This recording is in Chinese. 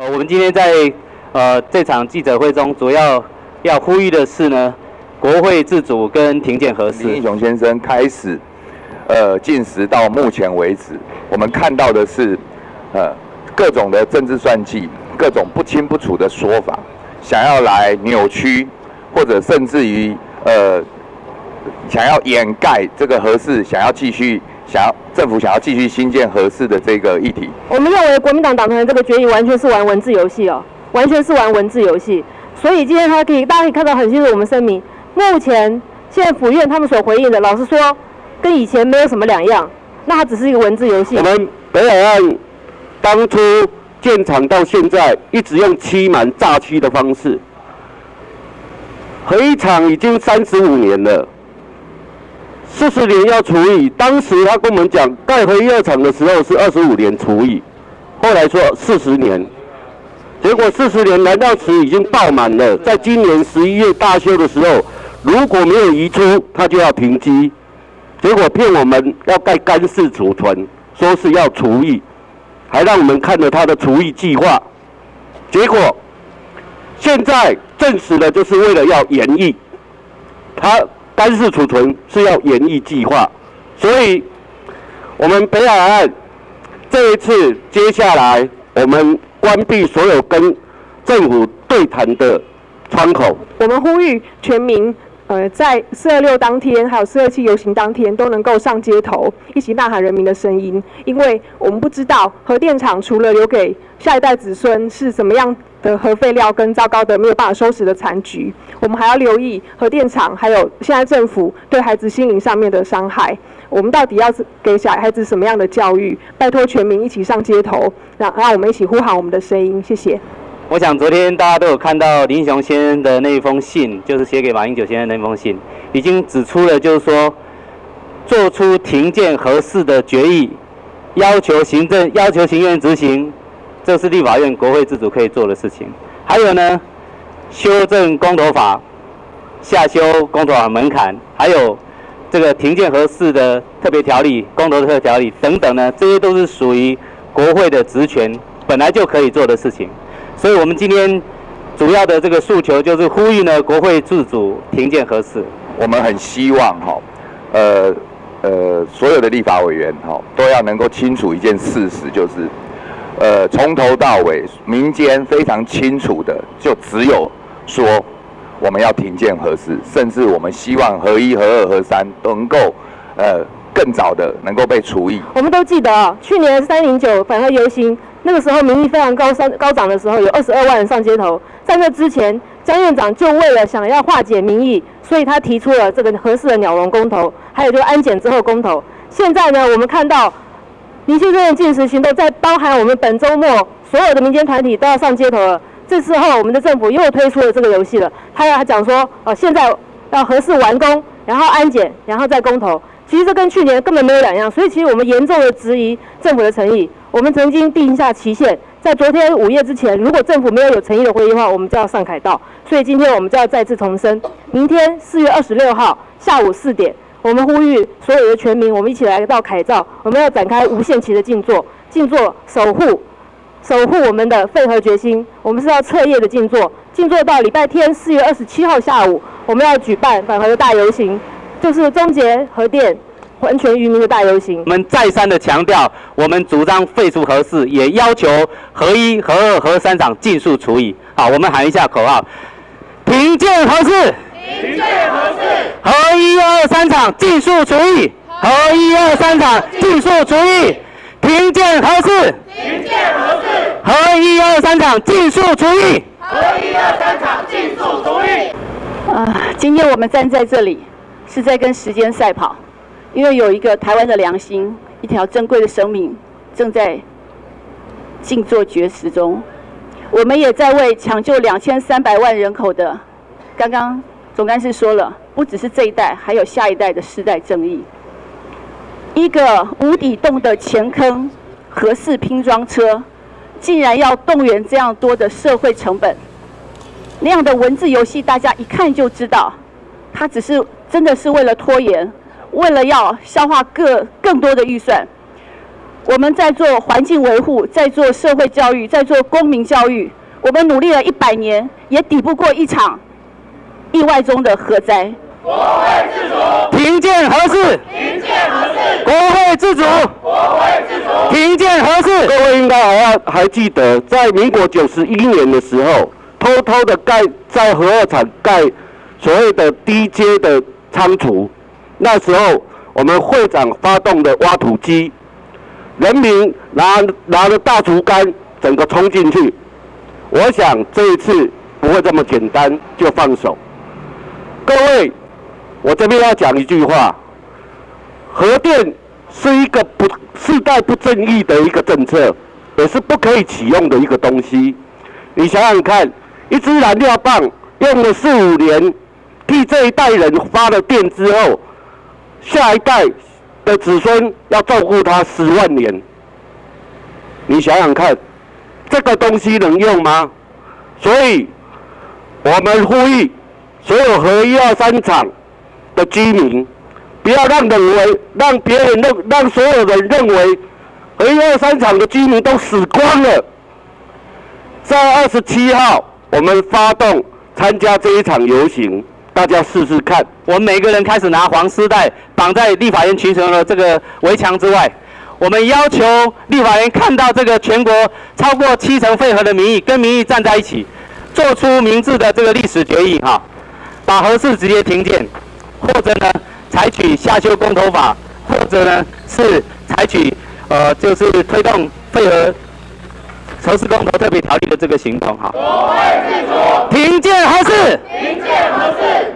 我们今天在呃这场记者会中，主要要呼吁的是呢，国会自主跟庭检合适。林英雄先生开始，呃，进食到目前为止，我们看到的是，呃，各种的政治算计，各种不清不楚的说法，想要来扭曲，或者甚至于呃，想要掩盖这个合适，想要继续。想要政府想要继续新建合适的这个议题，我们认为国民党党团这个决议完全是玩文字游戏哦，完全是玩文字游戏。所以今天他可以，大家可以看到很清楚，我们声明，目前现在府院他们所回应的，老实说，跟以前没有什么两样。那它只是一个文字游戏。我们北海岸当初建厂到现在，一直用欺瞒诈欺的方式，核一厂已经三十五年了。四十年要除以，当时他跟我们讲盖核一二厂的时候是二十五年除以，后来说四十年，结果四十年燃料池已经爆满了，在今年十一月大修的时候，如果没有移出，他就要停机，结果骗我们要盖干式储存，说是要除以，还让我们看了他的除以计划，结果现在证实了就是为了要延役，他。干式储存是要演绎计划，所以，我们北海岸这一次接下来我们关闭所有跟政府对谈的窗口。我们呼吁全民，呃，在四二六当天，还有四二七游行当天，都能够上街头，一起呐喊人民的声音，因为我们不知道核电厂除了留给下一代子孙是怎么样。的核废料跟糟糕的没有办法收拾的残局，我们还要留意核电厂，还有现在政府对孩子心灵上面的伤害。我们到底要给小孩子什么样的教育？拜托全民一起上街头，让让我们一起呼喊我们的声音。谢谢。我想昨天大家都有看到林雄先生的那一封信，就是写给马英九先生那封信，已经指出了，就是说做出停建合适的决议，要求行政要求行院执行。这是立法院国会自主可以做的事情。还有呢，修正公投法，下修公投法门槛，还有这个停建合适的特别条例、公投特条例等等呢，这些都是属于国会的职权，本来就可以做的事情。所以我们今天主要的这个诉求就是呼吁呢，国会自主停建合适。我们很希望哈，呃呃，所有的立法委员哈，都要能够清楚一件事实，就是。呃，从头到尾，民间非常清楚的，就只有说我们要停建核四，甚至我们希望核一、核二、核三能够呃更早的能够被除役。我们都记得去年三零九反核游行，那个时候民意非常高上高涨的时候，有二十二万人上街头。在那之前，江院长就为了想要化解民意，所以他提出了这个合适的鸟笼公投，还有就安检之后公投。现在呢，我们看到。民进的禁食行动，在包含我们本周末所有的民间团体都要上街头了。这时候，我们的政府又推出了这个游戏了。他要讲说，哦，现在要合适完工，然后安检，然后再公投。其实这跟去年根本没有两样。所以，其实我们严重的质疑政府的诚意。我们曾经定下期限，在昨天午夜之前，如果政府没有有诚意的回应的话，我们就要上凯道。所以今天我们就要再次重申，明天四月二十六号下午四点。我们呼吁所有的全民，我们一起来到凯兆，我们要展开无限期的静坐，静坐守护，守护我们的废核决心。我们是要彻夜的静坐，静坐到礼拜天四月二十七号下午，我们要举办反核的大游行，就是终结核电、还全渔民的大游行。我们再三的强调，我们主张废除核四，也要求核一、核二、核三厂尽速处理。好，我们喊一下口号：停建核四。停建核四，核一二三厂尽速除役，核一二三厂尽速除役，停建核四，停建核四，核一二三厂尽速除役，核一二三厂尽速除役。啊，今天我们站在这里，是在跟时间赛跑，因为有一个台湾的良心，一条珍贵的生命正在静坐绝食中，我们也在为抢救两千三百万人口的刚刚。总干事说了，不只是这一代，还有下一代的世代正义。一个无底洞的前坑，合适拼装车，竟然要动员这样多的社会成本，那样的文字游戏，大家一看就知道，它只是真的是为了拖延，为了要消化各更多的预算。我们在做环境维护，在做社会教育，在做公民教育。我们努力了一百年，也抵不过一场意外中的核灾。国会自主，停建核四，停建合适，国会自主，国会自主，停建合适。各位应该还要还记得，在民国九十一年的时候，偷偷的盖在核二厂盖所谓的低阶的仓储，那时候我们会长发动的挖土机，人民拿拿着大竹竿，整个冲进去。我想这一次不会这么简单就放手。各位，我这边要讲一句话：核电是一个不世代不正义的一个政策，也是不可以启用的一个东西。你想想看，一支燃料棒用了四五年，替这一代人发了电之后，下一代的子孙要照顾他十万年。你想想看，这个东西能用吗？所以，我们呼吁所有核一二三厂的居民，不要让认为让别人认让所有人认为核一二三厂的居民都死光了。在二十七号，我们发动参加这一场游行，大家试试看。我们每个人开始拿黄丝带绑在立法院群雄的这个围墙之外，我们要求立法院看到这个全国超过七成废核的民意，跟民意站在一起，做出明智的这个历史决议哈，把核四直接停建，或者呢采取下修公投法，或者呢是采取呃就是推动废核何事公投？特别条例的这个行动哈，无畏自主，贫贱何事？贫贱何事？